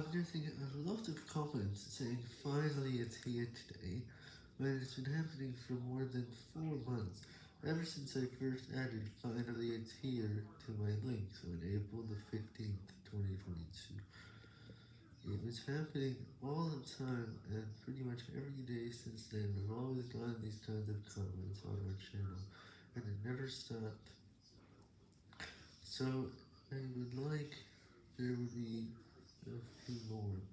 I'm getting a lot of comments saying finally it's here today, when it's been happening for more than 4 months, ever since I first added finally it's here to my links on April the 15th, 2022. It was happening all the time, and pretty much every day since then, I've always gotten these kinds of comments on our channel, and it never stopped. So, I would like there would be a few more.